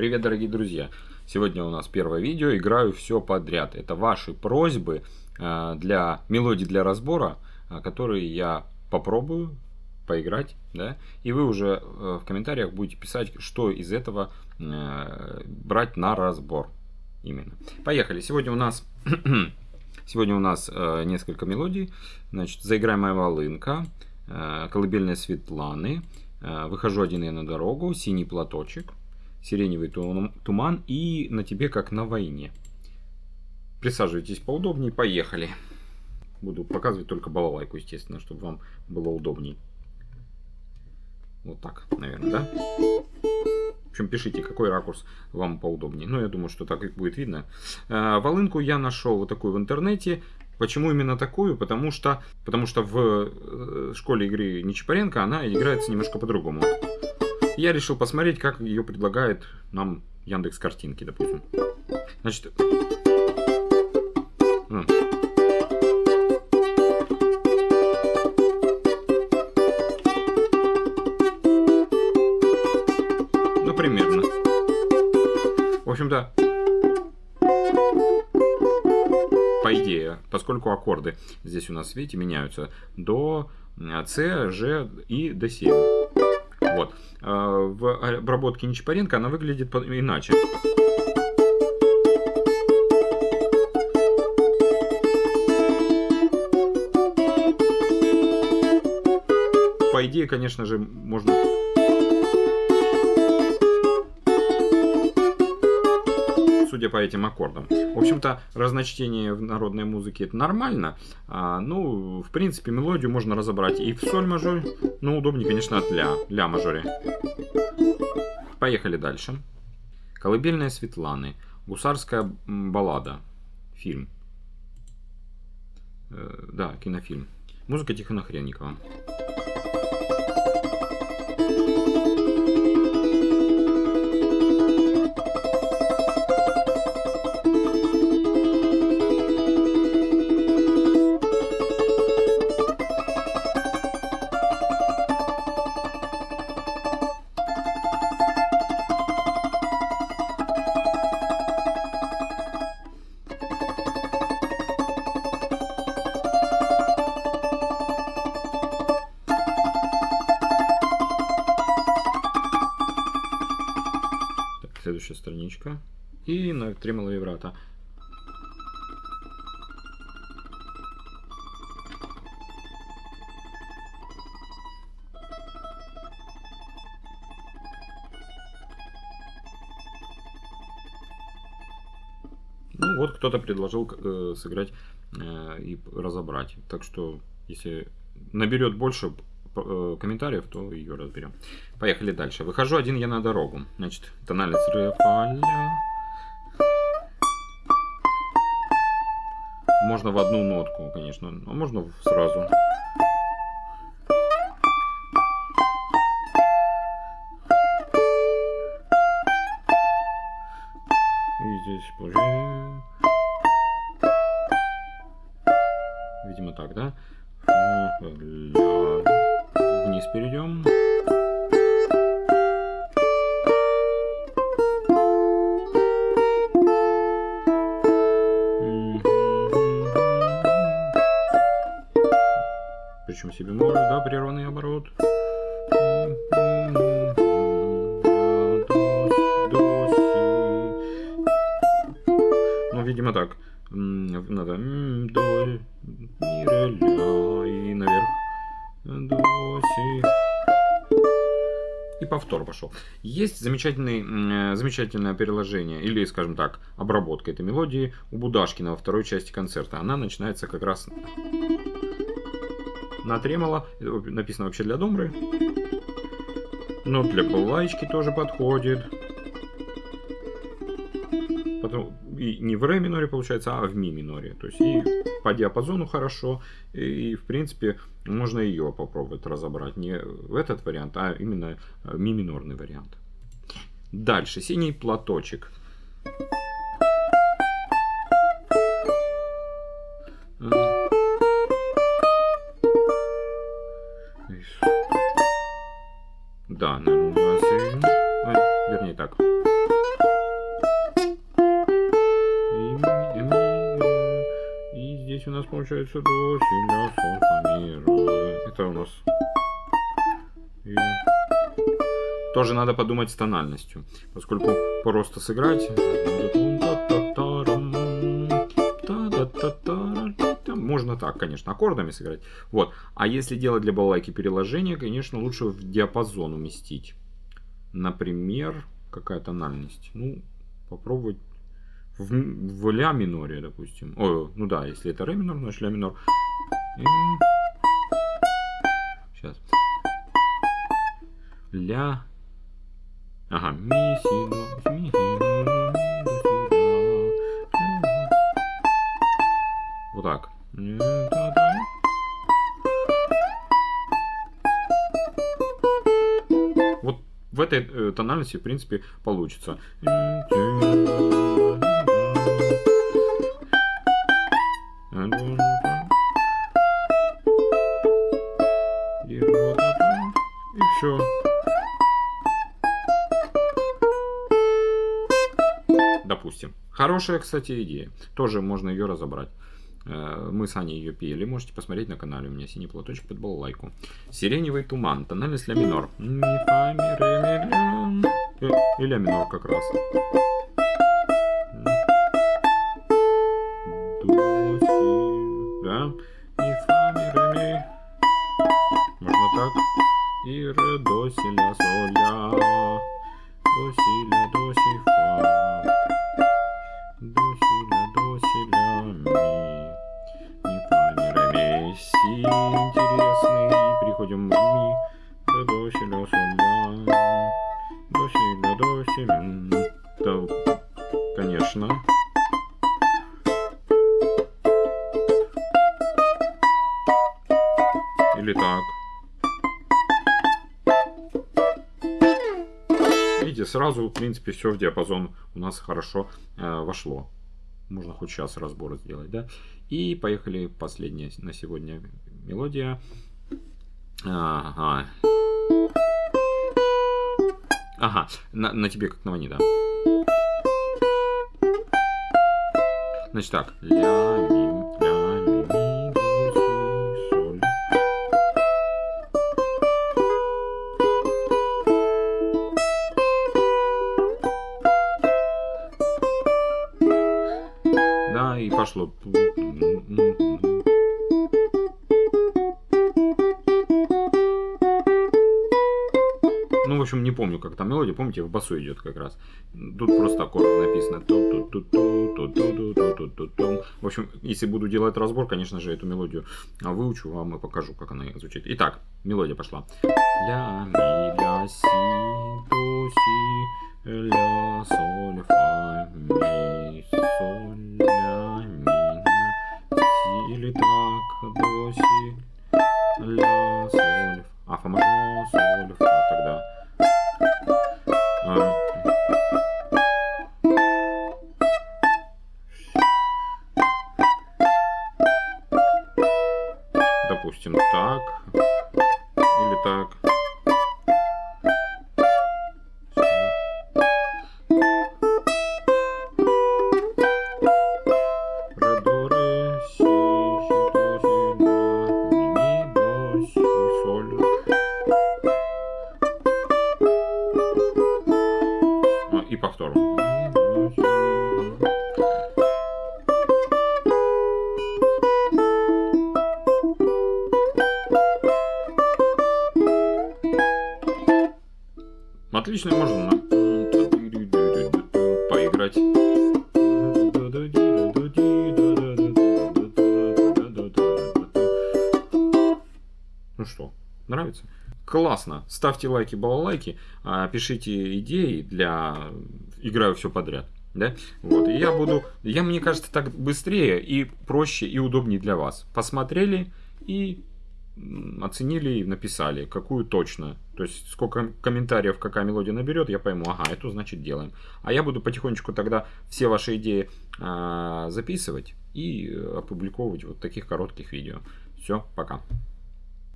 Привет, дорогие друзья! Сегодня у нас первое видео, играю все подряд. Это ваши просьбы э, для мелодий для разбора, э, которые я попробую поиграть, да, и вы уже э, в комментариях будете писать, что из этого брать на разбор именно. Поехали! Сегодня у нас сегодня у нас несколько мелодий. Значит, заиграемая волынка, колыбельная Светланы, выхожу один я на дорогу, синий платочек, сиреневый туман и на тебе как на войне. Присаживайтесь поудобнее, поехали. Буду показывать только балалайку, естественно, чтобы вам было удобней. Вот так, наверное, да? В общем, пишите, какой ракурс вам поудобнее. Ну, я думаю, что так и будет видно. Э, волынку я нашел вот такую в интернете. Почему именно такую? Потому что, потому что в э, школе игры Нечапаренко она играется немножко по-другому я решил посмотреть, как ее предлагает нам Яндекс картинки, допустим. Значит... Ну, примерно. В общем-то, по идее, поскольку аккорды здесь у нас, видите, меняются до С, Ж и до 7. Вот. А, в обработке Нечапаренко она выглядит иначе. По идее, конечно же, можно судя по этим аккордам. В общем-то, разночтение в народной музыке это нормально. А, ну, в принципе, мелодию можно разобрать и в соль мажоре, но удобнее, конечно, от ля, ля мажоре. Поехали дальше. Колыбельная Светланы. Гусарская баллада. Фильм. Э, да, кинофильм. Музыка Тихона Хренникова. Следующая страничка. И на тремоло вибрато. Ну вот кто-то предложил э, сыграть э, и разобрать. Так что если наберет больше комментариев, то ее разберем. Поехали дальше. Выхожу один я на дорогу. Значит, тональность ре, Можно в одну нотку, конечно, а можно сразу. И здесь уже... Видимо так, да? Вниз перейдем. Причем себе бемоль, да, прерванный оборот. Ну, видимо, так. Надо до, и наверх И повтор пошел. Есть замечательный, э, замечательное переложение, или, скажем так, обработка этой мелодии у Будашкина во второй части концерта. Она начинается как раз на тремоло. Написано вообще для домры. Но для балалайки тоже подходит. Потом и не в ре миноре получается, а в ми миноре. То есть и по диапазону хорошо, и в принципе можно ее попробовать разобрать. Не в этот вариант, а именно э, ми минорный вариант. Дальше, синий платочек. Да, наверное, вернее так. Здесь у нас получается до, си, ля, соль, ми. Это у нас... И... Тоже надо подумать с тональностью, поскольку просто сыграть... Можно так, конечно, аккордами сыграть. Вот. А если делать для балалайки переложение, конечно, лучше в диапазон уместить. Например, какая тональность? Ну, попробовать в, в ля миноре, допустим. О, ну да, если это ре минор, значит ля минор. Сейчас. Ля. Ага, ми, си, до, ми, си, до. Вот так. Вот в этой э, тональности, в принципе, получится. И все. Допустим. Хорошая, кстати, идея. Тоже можно ее разобрать. Э, мы с Аней ее пели, можете посмотреть на канале, у меня синий платочек под балалайку. Сиреневый туман, тональность ля минор. Ми, ля. И ля минор как раз. В ми. Ре, до, си, ля, соль, ля. До, си, ля, до, си, ля. Да, конечно. Или так. Видите, сразу, в принципе, все в диапазон у нас хорошо э, вошло. Можно хоть сейчас разбор сделать, да? И поехали последняя на сегодня мелодия. Ага. Ага, на, на тебе как на вани, да. Значит так. Ля, ми, ля, ми, ми, до, си, соль. Да, и пошло. Общем, не помню, как там мелодия. Помните, в басу идет как раз. Тут просто аккорды написано. В общем, если буду делать разбор, конечно же, эту мелодию выучу вам и покажу, как она звучит. Итак, мелодия пошла. Ля, ми, ля, си, до, си, ля, соль, фа, ми, соль, ля, ми, си. Или так, до, си, ля, соль, а, фа мажор, соль, фа, тогда. А, и повтор. Отлично, можно на поиграть. Ну что, нравится? Классно. Ставьте лайки, балалайки, а, пишите идеи для играю все подряд. Да? Вот. И я буду. Я, мне кажется, так быстрее и проще и удобнее для вас. Посмотрели и оценили и написали, какую точно. То есть, сколько комментариев какая мелодия наберет, я пойму, ага, эту значит делаем. А я буду потихонечку тогда все ваши идеи а, записывать и опубликовывать вот таких коротких видео. Все, пока.